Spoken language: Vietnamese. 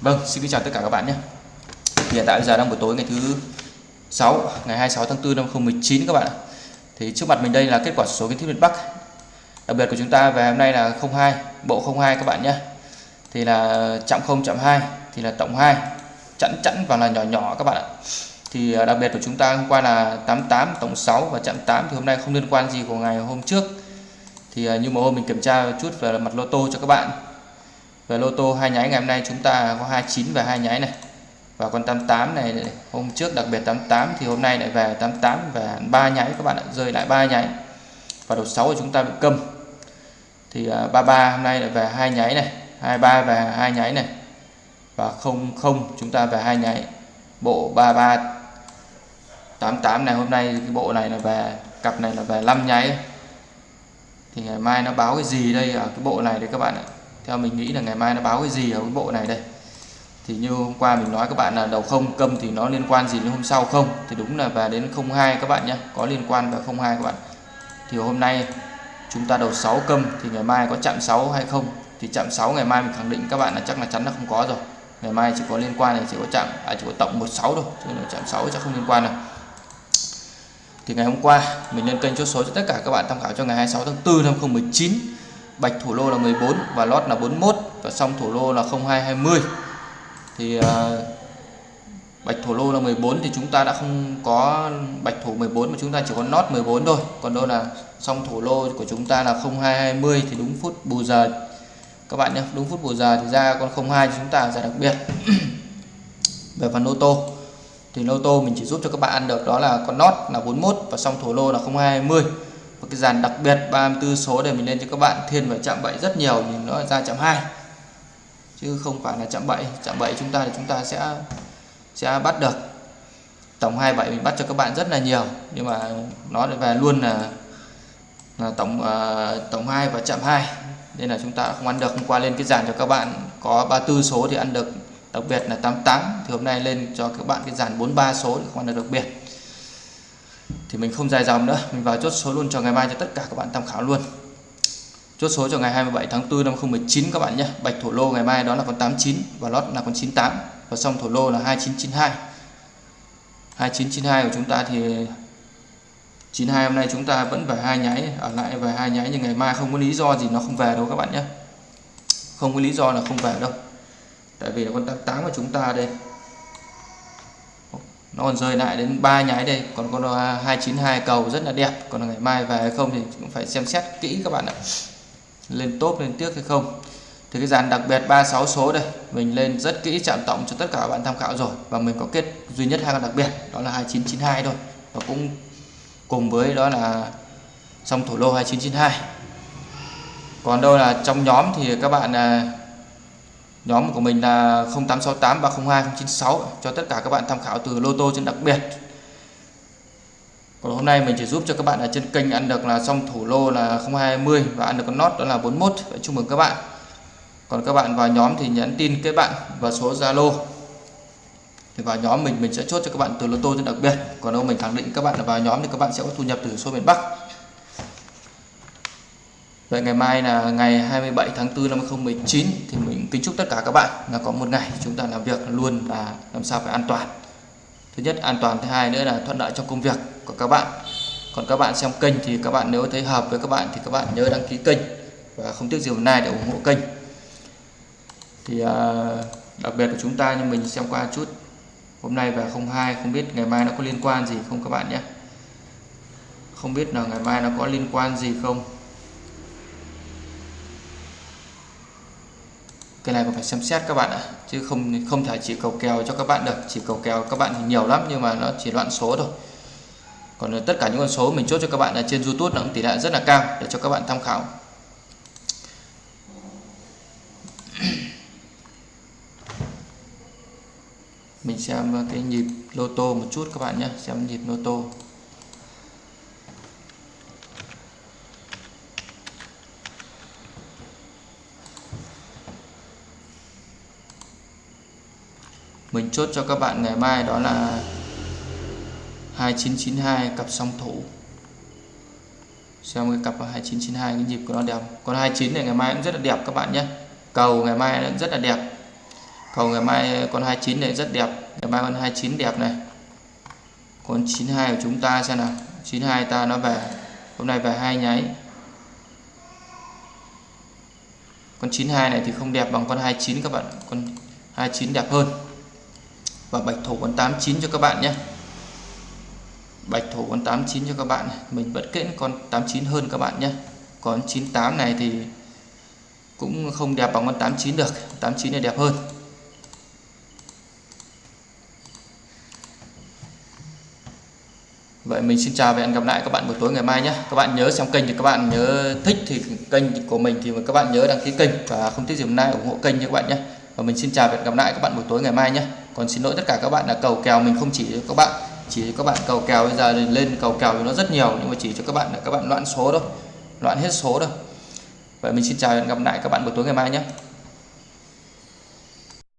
Vâng, xin kính chào tất cả các bạn nhé. Hiện tại giờ đang buổi tối ngày thứ 6, ngày 26 tháng 4 năm 2019 các bạn ạ. Thì trước mặt mình đây là kết quả số kiến thiết miền Bắc. Đặc biệt của chúng ta về hôm nay là 02, bộ 02 các bạn nhé. Thì là chạm 0 chạm 2 thì là tổng 2, chẵn chẵn và là nhỏ nhỏ các bạn ạ. Thì à, đặc biệt của chúng ta hôm qua là 88 tổng 6 và chạm 8 thì hôm nay không liên quan gì của ngày hôm trước. Thì à, như một hôm mình kiểm tra một chút về mặt lô tô cho các bạn về lô tô hai nháy ngày hôm nay chúng ta có 29 và hai nháy này. Và con 88 này, hôm trước đặc biệt 88 thì hôm nay lại về 88 và ba nháy các bạn ạ, rơi lại ba nháy và đầu 6 của chúng ta bị câm. Thì à, 33 hôm nay lại về hai nháy này 23 và hai nháy này. Và 00 chúng ta về hai nháy bộ 33 88 này, hôm nay cái bộ này là về, cặp này là về 5 nháy thì ngày mai nó báo cái gì đây ở cái bộ này đấy các bạn ạ? Theo mình nghĩ là ngày mai nó báo cái gì ở cái bộ này đây. Thì như hôm qua mình nói các bạn là đầu không câm thì nó liên quan gì đến hôm sau không? Thì đúng là về đến 02 các bạn nhé có liên quan vào 02 các bạn. Thì hôm nay chúng ta đầu 6 câm thì ngày mai có chạm 6 hay không? Thì chạm 6 ngày mai mình khẳng định các bạn là chắc là chắn là không có rồi. Ngày mai chỉ có liên quan này chỉ có chạm à, chỉ có tổng 16 thôi chứ là chạm 6 chắc không liên quan nào thì ngày hôm qua mình lên kênh chốt số cho tất cả các bạn tham khảo cho ngày 26 tháng 4 năm 2019 bạch thủ lô là 14 và lót là 41 và xong thủ lô là 0220 thì uh, bạch thủ lô là 14 thì chúng ta đã không có bạch thủ 14 mà chúng ta chỉ có lót 14 thôi. Còn đâu là xong thủ lô của chúng ta là 0220 thì đúng phút bù giờ. Các bạn nhé đúng phút bù giờ thì ra con 02 chúng ta giải đặc biệt. Về phần ô tô thì lô tô mình chỉ giúp cho các bạn ăn được đó là con lót là 41 và xong thủ lô là 0220 một cái dàn đặc biệt 34 số để mình lên cho các bạn thiên về chạm bẫy rất nhiều nhưng nó ra chạm 2 chứ không phải là chạm bẫy. Chạm bẫy chúng ta thì chúng ta sẽ sẽ bắt được. Tổng 27 mình bắt cho các bạn rất là nhiều. Nhưng mà nó về luôn là, là tổng uh, tổng 2 và chạm 2 nên là chúng ta không ăn được. Hôm qua lên cái dàn cho các bạn có 34 số thì ăn được. Đặc biệt là 88 thì hôm nay lên cho các bạn cái dàn 43 số thì không ăn được đặc biệt thì mình không dài dòng nữa. Mình vào chốt số luôn cho ngày mai cho tất cả các bạn tham khảo luôn. Chốt số cho ngày 27 tháng 4 năm 2019 các bạn nhé. Bạch thổ lô ngày mai đó là con 89 và lót là con 98 và xong thổ lô là 2992 2992 của chúng ta thì 92 hôm nay chúng ta vẫn về hai nháy, ở lại về hai nháy nhưng ngày mai không có lý do gì nó không về đâu các bạn nhé. Không có lý do là không về đâu. Tại vì là con 88 của chúng ta đây nó còn rơi lại đến ba nháy đây. Còn con 292 cầu rất là đẹp. Còn ngày mai về hay không thì cũng phải xem xét kỹ các bạn ạ. Lên top lên tiếc hay không. Thì cái dàn đặc biệt 36 số đây, mình lên rất kỹ chạm tổng cho tất cả các bạn tham khảo rồi. Và mình có kết duy nhất hai con đặc biệt, đó là 2992 thôi. Và cũng cùng với đó là xong thủ lô 2992 còn đâu là trong nhóm thì các bạn à, nhóm của mình là 0868 302 096 cho tất cả các bạn tham khảo từ lô tô trên đặc biệt. Còn hôm nay mình chỉ giúp cho các bạn ở trên kênh ăn được là xong thủ lô là 020 và ăn được con nốt đó là 41 vậy chúc mừng các bạn. Còn các bạn vào nhóm thì nhắn tin kết bạn và số Zalo. Thì vào nhóm mình mình sẽ chốt cho các bạn từ lô tô trên đặc biệt. Còn đâu mình khẳng định các bạn là vào nhóm thì các bạn sẽ có thu nhập từ số miền Bắc. Vậy ngày mai là ngày 27 tháng 4 năm 2019 thì mình kính chúc tất cả các bạn là có một ngày chúng ta làm việc luôn và làm sao phải an toàn. Thứ nhất an toàn, thứ hai nữa là thuận lợi trong công việc của các bạn. Còn các bạn xem kênh thì các bạn nếu thấy hợp với các bạn thì các bạn nhớ đăng ký kênh và không tiếc gì hôm nay để ủng hộ kênh. Thì à, đặc biệt của chúng ta như mình xem qua chút hôm nay và 02 không biết ngày mai nó có liên quan gì không các bạn nhé. Không biết là ngày mai nó có liên quan gì không. Cái này còn phải xem xét các bạn ạ, chứ không không thể chỉ cầu kèo cho các bạn được. Chỉ cầu kèo các bạn thì nhiều lắm, nhưng mà nó chỉ loạn số thôi. Còn ờ, tất cả những con số mình chốt cho các bạn ở trên YouTube nó cũng tỷ lệ rất là cao để cho các bạn tham khảo. Mình xem ờ, cái nhịp lô tô một chút các bạn nhé, xem nhịp lô tô. Mình chốt cho các bạn ngày mai đó là 2992 cặp song thủ. Xem cái cặp 2992 cái nhịp của nó đẹp. Con 29 này ngày mai cũng rất là đẹp các bạn nhé. Cầu ngày mai cũng rất là đẹp. Cầu ngày mai con 29 này rất đẹp. Ngày mai con 29 đẹp này. Con 92 của chúng ta xem nào. 92 ta nó về. Hôm nay về hai nháy. Con 92 này thì không đẹp bằng con 29 các bạn. Con 29 đẹp hơn và bạch thủ con 89 cho các bạn nhé. Bạch thủ con 89 cho các bạn. Mình vẫn kết con 89 hơn các bạn nhé. Còn 98 này thì cũng không đẹp bằng con 89 được. 89 này đẹp hơn. Vậy mình xin chào và hẹn gặp lại các bạn buổi tối ngày mai nhé. Các bạn nhớ xem kênh thì các bạn nhớ thích thì kênh của mình thì các bạn nhớ đăng ký kênh. Và không thích gì hôm nay ủng hộ kênh nhé các bạn nhé. Và mình xin chào và hẹn gặp lại các bạn buổi tối ngày mai nhé. Còn xin lỗi tất cả các bạn là cầu kèo, mình không chỉ cho các bạn, Chỉ cho các bạn cầu kèo. Bây giờ lên cầu kèo thì nó rất nhiều, Nhưng mà chỉ cho các bạn là các bạn loạn số thôi Loạn hết số thôi. Vậy mình xin chào và hẹn gặp lại các bạn buổi tối ngày mai nhé.